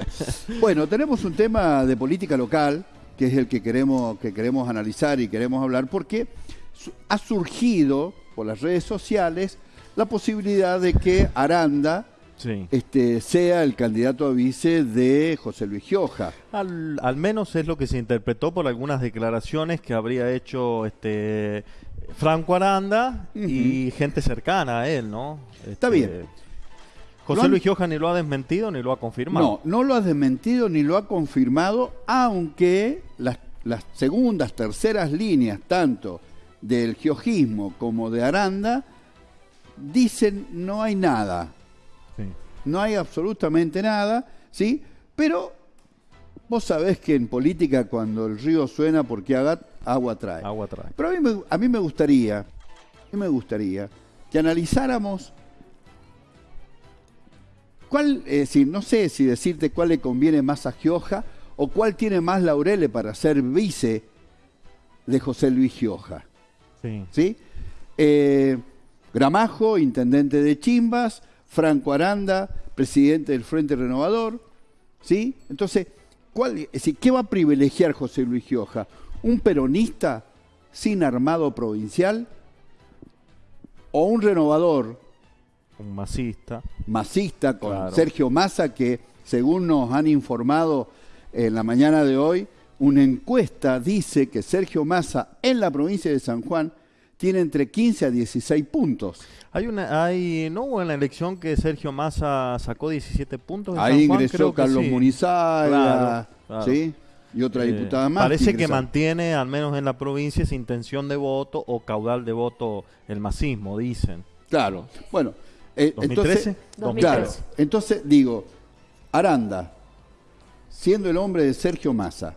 Bueno, tenemos un tema de política local, que es el que queremos, que queremos analizar y queremos hablar, porque ha surgido por las redes sociales la posibilidad de que Aranda Sí. este, sea el candidato a vice de José Luis Gioja. Al, al menos es lo que se interpretó por algunas declaraciones que habría hecho este Franco Aranda y gente cercana a él, ¿no? Está Este, bien. José han- Luis Gioja ni lo ha desmentido ni lo ha confirmado. No, no lo ha desmentido ni lo ha confirmado, aunque las, las segundas, terceras líneas, tanto del giojismo como de Aranda, dicen no hay nada, Sí. no hay absolutamente nada, ¿sí? Pero vos sabés que en política cuando el río suena porque haga, agua trae. Agua trae. Pero a mí, me, a mí me gustaría, a mí me gustaría que analizáramos cuál, es decir, no sé si decirte cuál le conviene más a Gioja o cuál tiene más laureles para ser vice de José Luis Gioja. Sí. ¿sí? Eh, Gramajo, intendente de Chimbas, Franco Aranda, presidente del Frente Renovador, ¿sí? Entonces, ¿cuál, es decir, ¿qué va a privilegiar José Luis Gioja? ¿Un peronista sin armado provincial? ¿O un renovador Un masista. masista con Claro. Sergio Massa, que según nos han informado en la mañana de hoy, una encuesta dice que Sergio Massa en la provincia de San Juan tiene entre 15 a 16 puntos. Hay una, hay, no hubo en la elección que Sergio Massa sacó 17 puntos. en Ahí San Juan? ingresó Creo que Carlos sí. Munizaga, Claro, claro. ¿sí? Y otra Eh, diputada más. Parece que ingresaron. mantiene, al menos en la provincia, esa intención de voto o caudal de voto el masismo, dicen. Claro. Bueno, eh, 2013. entonces, 2013. claro, entonces digo, Aranda, siendo el hombre de Sergio Massa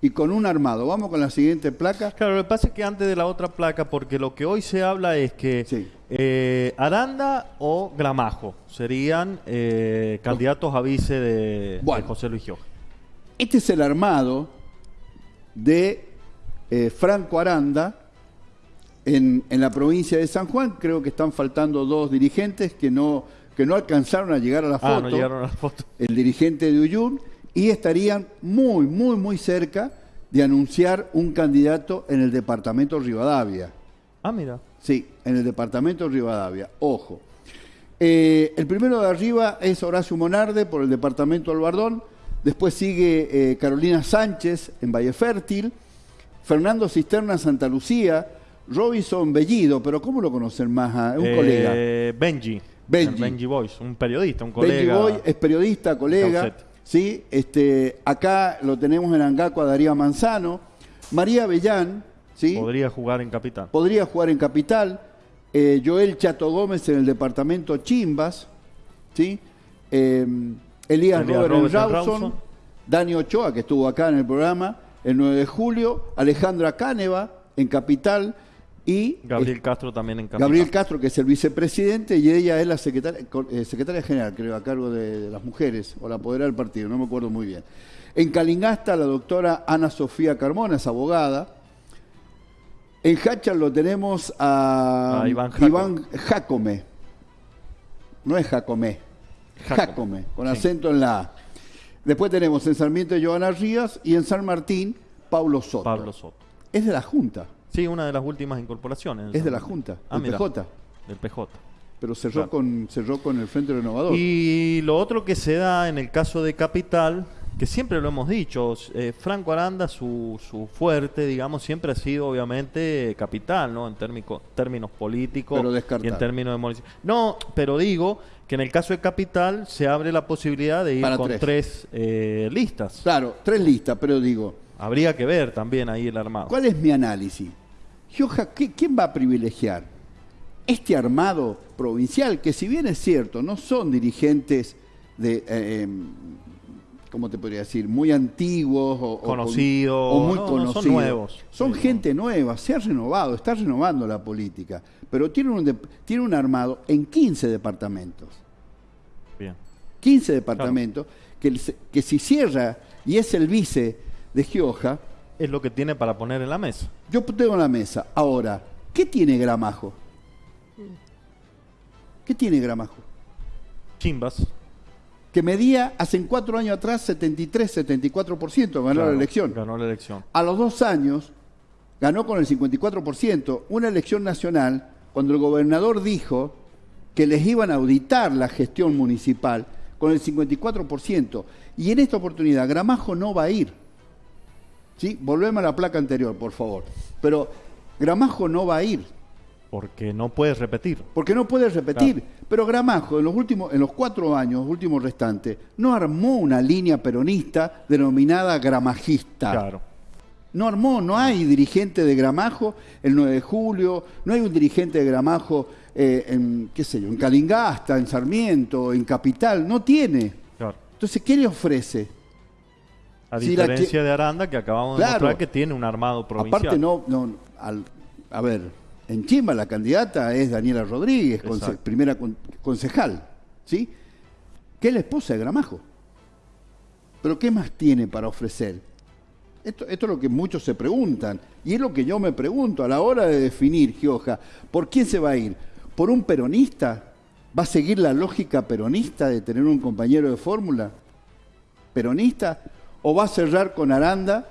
y con un armado, vamos con la siguiente placa. Claro, lo que pasa es que antes de la otra placa, porque lo que hoy se habla es que Sí. eh, Aranda o Gramajo serían eh, candidatos a vice de. José Luis Gioja. Este es el armado de eh, Franco Aranda en, en la provincia de San Juan. Creo que están faltando dos dirigentes que no, que no alcanzaron a llegar a la Ah, foto. no llegaron a la foto. El dirigente de Uyun. Y estarían muy, muy, muy cerca de anunciar un candidato en el departamento Rivadavia. Ah, mira. Sí, en el departamento Rivadavia. Ojo. Eh, el primero de arriba es Horacio Monarde por el departamento Albardón. Después sigue eh, Carolina Sánchez en Valle Fértil. Fernando Cisterna Santa Lucía. Robinson Bellido, pero ¿cómo lo conocen más? Un Eh, colega. Benji. Benji. Benji Boys, un periodista, un Benji colega. Boy es periodista, colega. ¿sí? Este, acá lo tenemos en Angaco a Darío Manzano. María Bellán, ¿sí? Podría jugar en Capital. podría jugar en Capital. Eh, Joel Chato Gómez en el departamento Chimbas. ¿sí? Eh, Elías, Elías Robert, Robert en en Rawson. Rawson. Dani Ochoa, que estuvo acá en el programa el 9 de julio. Alejandra Cáneva en Capital. Y Gabriel Castro también en. Gabriel Castro, que es el vicepresidente, y ella es la secretaria, eh, secretaria general, creo, a cargo de, de las mujeres, o la apoderada del partido, no me acuerdo muy bien. En Calingasta, la doctora Ana Sofía Carmona, es abogada. En Hachal lo tenemos a, A Iván Jacome. Iván Jacome. No es Jacome, Jacome. Jacome, con Sí. acento en la A. Después tenemos en Sarmiento Joana Rías y en San Martín Pablo Soto. Pablo Soto. Es de la Junta, Sí, una de las últimas incorporaciones. es de la Junta, Ah, del mira. PJ. Del PJ. pero cerró, Claro. con, cerró con el Frente Renovador. Y lo otro que se da en el caso de Capital, que siempre lo hemos dicho, eh, Franco Aranda, su, su fuerte, digamos, siempre ha sido obviamente Capital, ¿no? En térmico- términos políticos Pero y en términos de munici- No, pero digo que en el caso de Capital se abre la posibilidad de ir Para con tres. tres, eh, listas. Claro, tres listas, pero digo, Habría que ver también ahí el armado. ¿cuál es mi análisis? Gioja, ¿qué- ¿quién va a privilegiar? Este armado provincial, que si bien es cierto, no son dirigentes de, eh, em, ¿cómo te podría decir? Muy antiguos o, o con- Conocidos, o muy no, no, son conocidos. nuevos. Son Sí, gente nueva, se ha renovado, está renovando la política, pero tiene un, tiene un armado en 15 departamentos. Bien. 15 departamentos, que, que si cierra y es el vice de Gioja, Es lo que tiene para poner en la mesa. yo tengo en la mesa. Ahora, ¿qué tiene Gramajo? ¿Qué tiene Gramajo? Chimbas. que medía hace cuatro años atrás 73-74%, ganó Claro, la elección. Ganó la elección. A los dos años ganó con el 54%, una elección nacional, cuando el gobernador dijo que les iban a auditar la gestión municipal con el 54%. Y en esta oportunidad Gramajo no va a ir. ¿Sí? Volvemos a la placa anterior, por favor. Pero Gramajo no va a ir. Porque no puedes repetir. Porque no puede repetir. Pero Gramajo, en los últimos, en los cuatro años, últimos restantes, no armó una línea peronista denominada gramajista. Claro. No armó, no hay dirigente de Gramajo el 9 de julio, no hay un dirigente de Gramajo eh, en, qué sé yo, en Calingasta, en Sarmiento, en Capital, no tiene. Claro. Entonces, ¿qué le ofrece? A Si diferencia que- de Aranda, que acabamos de mostrar que tiene un armado provincial. Aparte, no, no al- a ver, en Chimba la candidata es Daniela Rodríguez, conce- primera con- concejal, ¿sí? Que es la esposa de Gramajo. Pero ¿qué más tiene para ofrecer? Esto, esto es lo que muchos se preguntan, y es lo que yo me pregunto a la hora de definir, Gioja, ¿por quién se va a ir? ¿Por un peronista? ¿Va a seguir la lógica peronista de tener un compañero de fórmula? ¿Peronista? ¿O va a cerrar con Aranda?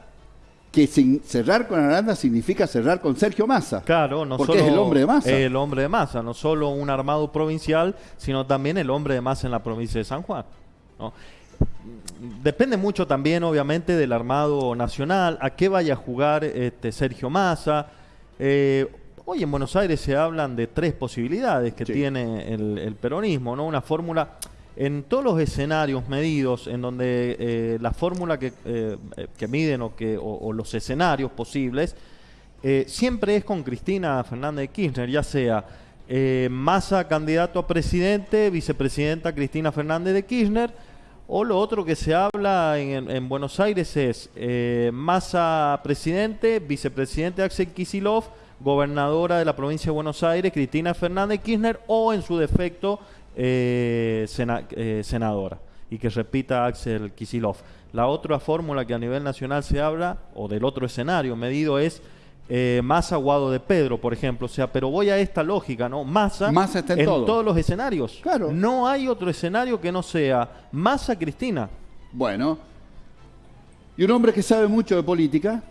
Que sin- cerrar con Aranda significa cerrar con Sergio Massa. Claro, no Porque solo es el hombre de Massa. El hombre de masa, no solo un armado provincial, sino también el hombre de masa en la provincia de San Juan. ¿no? Depende mucho también, obviamente, del armado nacional, a qué vaya a jugar este, Sergio Massa. Eh, hoy en Buenos Aires se hablan de tres posibilidades que Sí. tiene el, el peronismo, ¿no? Una fórmula en todos los escenarios medidos, en donde eh, la fórmula que, eh, que miden o, que, los escenarios posibles, eh, siempre es con Cristina Fernández de Kirchner, ya sea Massa candidato a presidente, vicepresidenta Cristina Fernández de Kirchner, o lo otro que se habla en, en Buenos Aires es Massa presidente, vicepresidente Axel Kisilov, gobernadora de la provincia de Buenos Aires, Cristina Fernández de Kirchner, o en su defecto eh, sena- eh, senadora y que repita Axel Kisilov. La otra fórmula que a nivel nacional se habla, o del otro escenario medido, es eh, Massa Guado de Pedro, por ejemplo. O sea, pero voy a esta lógica, ¿no? Massa, Massa está en todo. todos los escenarios. Claro. No hay otro escenario que no sea Massa Cristina. Bueno, y un hombre que sabe mucho de política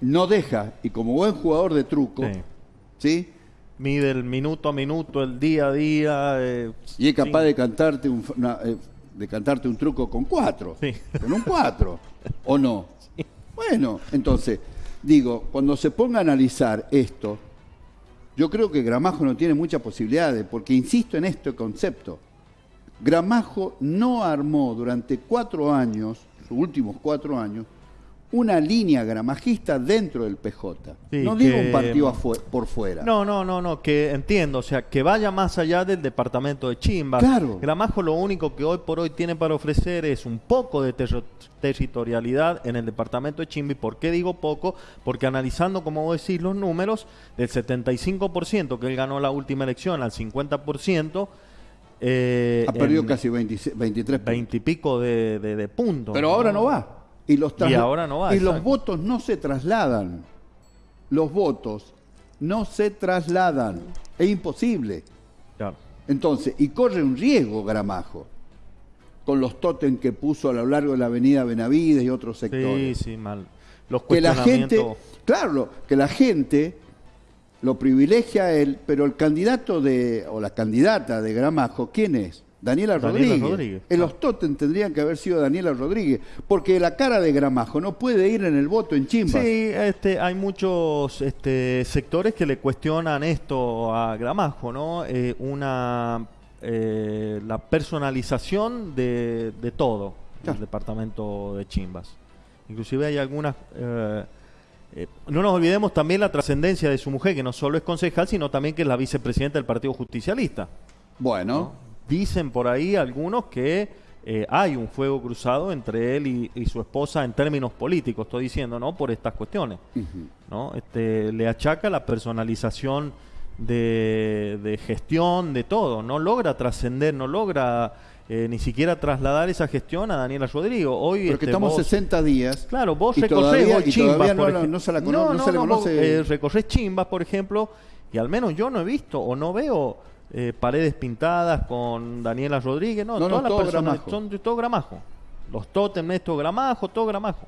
no deja, y como buen jugador de truco, Sí. ¿sí? Mide el minuto a minuto, el día a día. eh, Y es capaz sí. de cantarte un, una- eh, de cantarte un truco con cuatro. Sí. Con un cuatro. ¿O no? Bueno, entonces, digo, cuando se ponga a analizar esto, yo creo que Gramajo no tiene muchas posibilidades, porque insisto en este concepto. Gramajo no armó durante cuatro años, sus últimos cuatro años, una línea gramajista dentro del PJ. Sí, no digo que- un partido afue- por fuera. No, no, no, no, que entiendo, o sea, que vaya más allá del departamento de Chimba. Claro. Gramajo lo único que hoy por hoy tiene para ofrecer es un poco de territorialidad en el departamento de Chimba. ¿Y por qué digo poco? Porque analizando, como vos decís, los números, del 75% que él ganó la última elección al 50%, eh, ha perdido casi 26 23 puntos. 20 y pico de, de- de puntos. Pero ahora no va. Y, los Y ahora no va, Y los votos no se trasladan. Los votos no se trasladan. Es imposible. Claro. Entonces, y corre un riesgo Gramajo con los tótem que puso a lo largo de la avenida Benavides y otros Sí, sectores. sí, mal. Los que la gente, claro, que la gente lo privilegia a él, pero el candidato de, o la candidata de Gramajo, ¿quién es? Daniela Daniela Rodríguez. Rodríguez, En los tótem tendrían que haber sido Daniela Rodríguez, porque la cara de Gramajo no puede ir en el voto en Chimba. Sí, este, hay muchos este, sectores que le cuestionan esto a Gramajo, ¿no? Eh, una eh, la personalización de, de todo Claro. el departamento de Chimbas. Inclusive hay algunas eh, eh, no nos olvidemos también la trascendencia de su mujer, que no solo es concejal, sino también que es la vicepresidenta del Partido Justicialista. Bueno, ¿no? Dicen por ahí algunos que eh, hay un fuego cruzado entre él y, y su esposa en términos políticos, estoy diciendo, ¿no? Por estas cuestiones. ¿no? Este, le achaca la personalización de, de gestión, de todo. No logra trascender, no logra eh, ni siquiera trasladar esa gestión a Daniela Rodrigo. Hoy, pero que este, estamos vos- 60 días. Claro, vos recorres todavía- Chimbas, no por no se la cono- no se le vos, conoce. eh, recorres Chimbas, por ejemplo, y al menos yo no he visto o no veo eh, paredes pintadas con Daniela Rodríguez, no, No, no, todas las personas Gramajo. son de todo gramajo. Los tótems, esto gramajo, todo gramajo.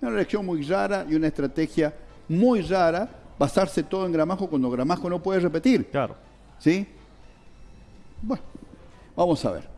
Una elección muy rara y una estrategia muy rara basarse todo en Gramajo cuando Gramajo no puede repetir. Claro. ¿Sí? Bueno, vamos a ver.